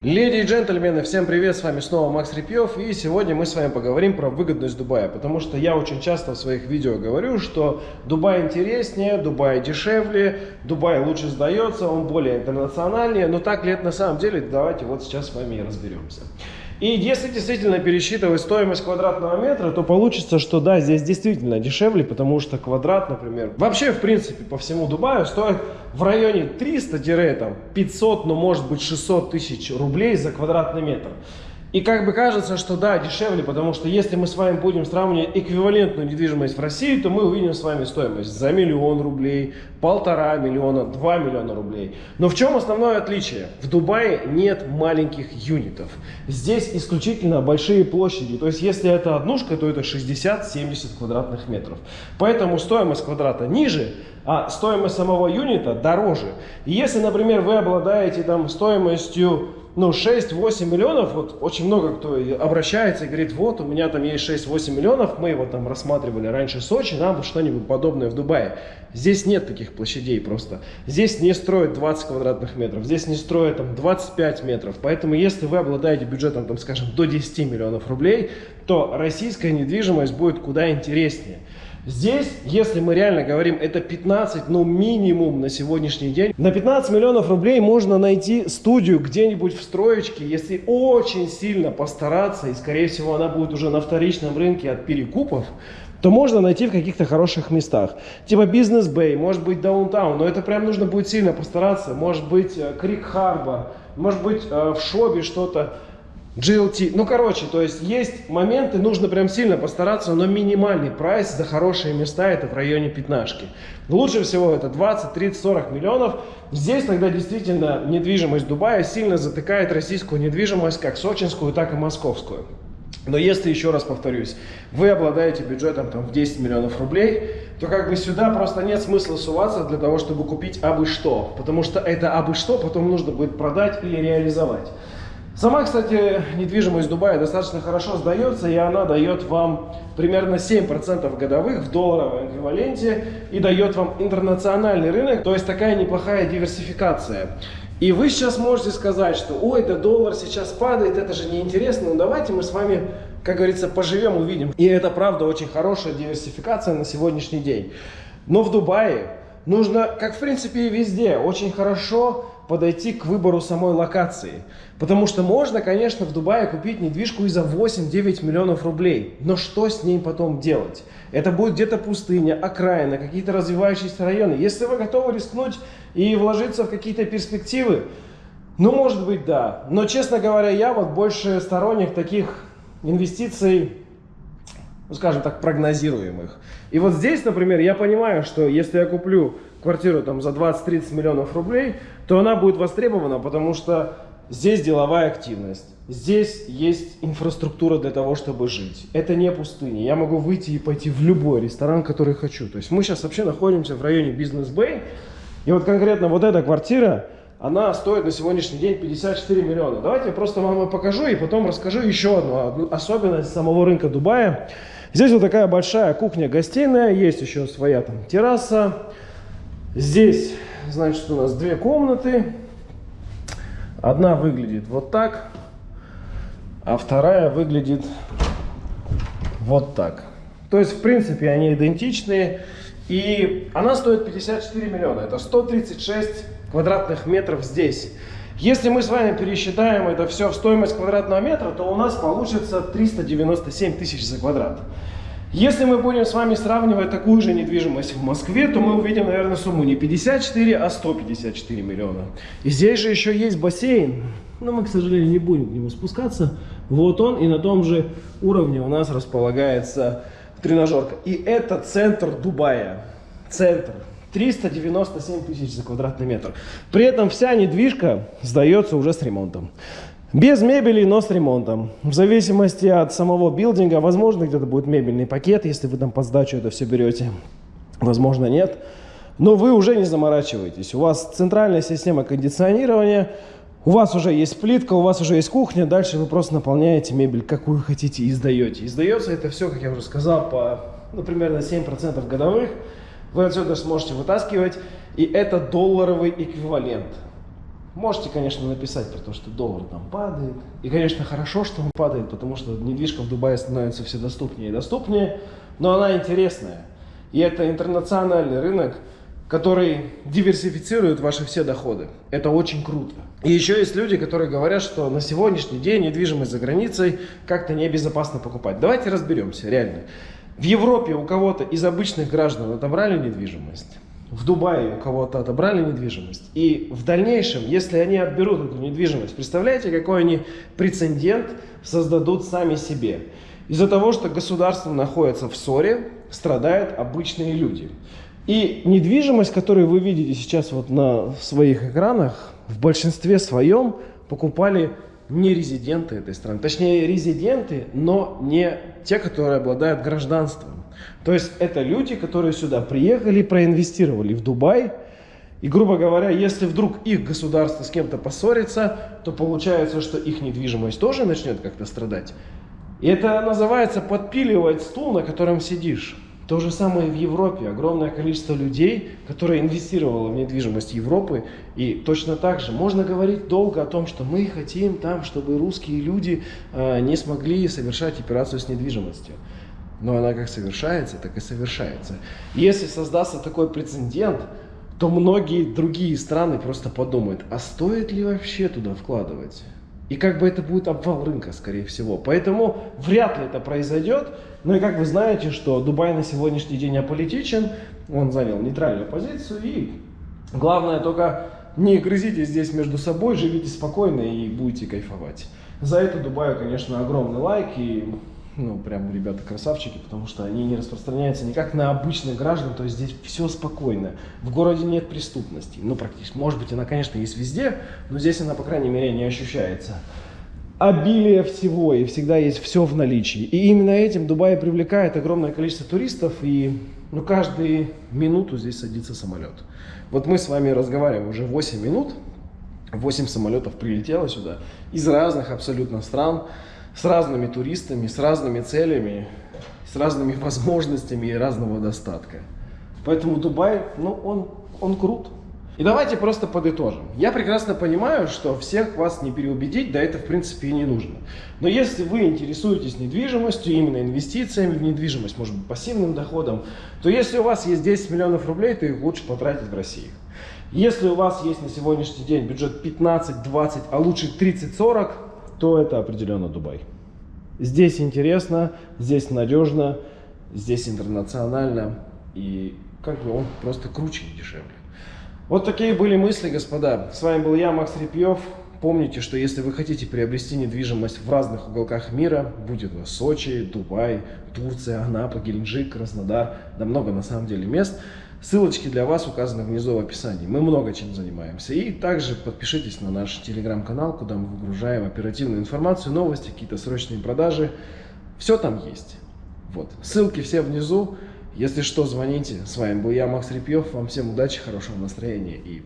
Леди и джентльмены, всем привет, с вами снова Макс Репьев, и сегодня мы с вами поговорим про выгодность Дубая, потому что я очень часто в своих видео говорю, что Дубай интереснее, Дубай дешевле, Дубай лучше сдается, он более интернациональнее, но так ли это на самом деле, давайте вот сейчас с вами и разберемся. И если действительно пересчитывать стоимость квадратного метра, то получится, что да, здесь действительно дешевле, потому что квадрат, например, вообще, в принципе, по всему Дубаю стоит в районе 300-500, но может быть 600 тысяч рублей за квадратный метр. И как бы кажется, что да, дешевле, потому что если мы с вами будем сравнивать эквивалентную недвижимость в России, то мы увидим с вами стоимость за миллион рублей, полтора миллиона, два миллиона рублей. Но в чем основное отличие? В Дубае нет маленьких юнитов. Здесь исключительно большие площади. То есть если это однушка, то это 60-70 квадратных метров. Поэтому стоимость квадрата ниже, а стоимость самого юнита дороже. И если, например, вы обладаете там стоимостью ну, 6-8 миллионов, вот очень много кто обращается и говорит, вот, у меня там есть 6-8 миллионов, мы его там рассматривали раньше Сочи, нам что-нибудь подобное в Дубае. Здесь нет таких площадей просто. Здесь не строят 20 квадратных метров, здесь не строят там 25 метров. Поэтому, если вы обладаете бюджетом, там, скажем, до 10 миллионов рублей, то российская недвижимость будет куда интереснее. Здесь, если мы реально говорим, это 15, ну минимум на сегодняшний день. На 15 миллионов рублей можно найти студию где-нибудь в строечке, если очень сильно постараться, и скорее всего она будет уже на вторичном рынке от перекупов, то можно найти в каких-то хороших местах. Типа Бизнес Бэй, может быть Даунтаун, но это прям нужно будет сильно постараться. Может быть Крик Харбор, может быть э, в Шобе что-то. GLT. Ну, короче, то есть есть моменты, нужно прям сильно постараться, но минимальный прайс за хорошие места это в районе пятнашки. Лучше всего это 20, 30, 40 миллионов. Здесь тогда действительно недвижимость Дубая сильно затыкает российскую недвижимость, как сочинскую, так и московскую. Но если, еще раз повторюсь, вы обладаете бюджетом там, в 10 миллионов рублей, то как бы сюда просто нет смысла суваться для того, чтобы купить абы что. Потому что это абы что потом нужно будет продать или реализовать. Сама, кстати, недвижимость Дубая достаточно хорошо сдается, и она дает вам примерно 7% годовых в долларовом эквиваленте и дает вам интернациональный рынок, то есть такая неплохая диверсификация. И вы сейчас можете сказать, что ой, да доллар сейчас падает, это же неинтересно, ну давайте мы с вами, как говорится, поживем, увидим. И это правда очень хорошая диверсификация на сегодняшний день. Но в Дубае нужно, как в принципе и везде, очень хорошо подойти к выбору самой локации. Потому что можно, конечно, в Дубае купить недвижку и за 8-9 миллионов рублей. Но что с ней потом делать? Это будет где-то пустыня, окраина, какие-то развивающиеся районы. Если вы готовы рискнуть и вложиться в какие-то перспективы, ну, может быть, да. Но, честно говоря, я вот больше сторонник таких инвестиций, ну, скажем так, прогнозируемых. И вот здесь, например, я понимаю, что если я куплю квартиру там за 20-30 миллионов рублей, то она будет востребована, потому что здесь деловая активность. Здесь есть инфраструктура для того, чтобы жить. Это не пустыня. Я могу выйти и пойти в любой ресторан, который хочу. То есть мы сейчас вообще находимся в районе Бизнес-Бэй. И вот конкретно вот эта квартира, она стоит на сегодняшний день 54 миллиона. Давайте я просто вам ее покажу и потом расскажу еще одну особенность самого рынка Дубая. Здесь вот такая большая кухня-гостиная, есть еще своя там терраса. Здесь, значит, у нас две комнаты. Одна выглядит вот так, а вторая выглядит вот так. То есть, в принципе, они идентичные. И она стоит 54 миллиона. Это 136 квадратных метров здесь. Если мы с вами пересчитаем это все в стоимость квадратного метра, то у нас получится 397 тысяч за квадрат. Если мы будем с вами сравнивать такую же недвижимость в Москве, то мы увидим, наверное, сумму не 54, а 154 миллиона. И здесь же еще есть бассейн. Но мы, к сожалению, не будем к нему спускаться. Вот он, и на том же уровне у нас располагается тренажерка. И это центр Дубая. Центр. 397 тысяч за квадратный метр. При этом вся недвижка сдается уже с ремонтом. Без мебели, но с ремонтом. В зависимости от самого билдинга, возможно, где-то будет мебельный пакет, если вы там под сдачу это все берете. Возможно, нет. Но вы уже не заморачиваетесь. У вас центральная система кондиционирования, у вас уже есть плитка, у вас уже есть кухня. Дальше вы просто наполняете мебель, какую хотите, и сдаете. И сдается это все, как я уже сказал, по, ну, примерно 7% годовых. Вы отсюда сможете вытаскивать. И это долларовый эквивалент. Можете, конечно, написать про то, что доллар там падает. И, конечно, хорошо, что он падает, потому что недвижка в Дубае становится все доступнее и доступнее. Но она интересная. И это интернациональный рынок, который диверсифицирует ваши все доходы. Это очень круто. И еще есть люди, которые говорят, что на сегодняшний день недвижимость за границей как-то небезопасно покупать. Давайте разберемся, реально. В Европе у кого-то из обычных граждан отобрали недвижимость в Дубае у кого-то отобрали недвижимость. И в дальнейшем, если они отберут эту недвижимость, представляете, какой они прецедент создадут сами себе. Из-за того, что государство находится в ссоре, страдают обычные люди. И недвижимость, которую вы видите сейчас вот на своих экранах, в большинстве своем покупали не резиденты этой страны. Точнее, резиденты, но не те, которые обладают гражданством. То есть это люди, которые сюда приехали, проинвестировали в Дубай. И, грубо говоря, если вдруг их государство с кем-то поссорится, то получается, что их недвижимость тоже начнет как-то страдать. И это называется подпиливать стул, на котором сидишь. То же самое в Европе. Огромное количество людей, которые инвестировало в недвижимость Европы. И точно так же можно говорить долго о том, что мы хотим там, чтобы русские люди э, не смогли совершать операцию с недвижимостью. Но она как совершается, так и совершается. Если создастся такой прецедент, то многие другие страны просто подумают, а стоит ли вообще туда вкладывать? И как бы это будет обвал рынка, скорее всего. Поэтому вряд ли это произойдет. Но и как вы знаете, что Дубай на сегодняшний день аполитичен, он занял нейтральную позицию. И главное только не грызите здесь между собой, живите спокойно и будете кайфовать. За это Дубаю, конечно, огромный лайк. И ну, прям ребята красавчики, потому что они не распространяются никак на обычных граждан, то есть здесь все спокойно. В городе нет преступности, ну, практически, может быть, она, конечно, есть везде, но здесь она, по крайней мере, не ощущается. Обилие всего, и всегда есть все в наличии. И именно этим Дубай привлекает огромное количество туристов, и ну, каждую минуту здесь садится самолет. Вот мы с вами разговариваем уже 8 минут, 8 самолетов прилетело сюда из разных абсолютно стран с разными туристами, с разными целями, с разными возможностями и разного достатка. Поэтому Дубай, ну, он, он крут. И давайте просто подытожим. Я прекрасно понимаю, что всех вас не переубедить, да это в принципе и не нужно. Но если вы интересуетесь недвижимостью, именно инвестициями в недвижимость, может быть пассивным доходом, то если у вас есть 10 миллионов рублей, то их лучше потратить в России. Если у вас есть на сегодняшний день бюджет 15-20, а лучше 30-40, то это определенно Дубай. Здесь интересно, здесь надежно, здесь интернационально и как бы он просто круче и дешевле. Вот такие были мысли, господа. С вами был я, Макс Репьев. Помните, что если вы хотите приобрести недвижимость в разных уголках мира, будет у Сочи, Дубай, Турция, Анапа, Геленджик, Краснодар, да много на самом деле мест – Ссылочки для вас указаны внизу в описании. Мы много чем занимаемся. И также подпишитесь на наш телеграм-канал, куда мы выгружаем оперативную информацию, новости, какие-то срочные продажи. Все там есть. Вот. Ссылки все внизу. Если что, звоните. С вами был я, Макс Репьев. Вам всем удачи, хорошего настроения и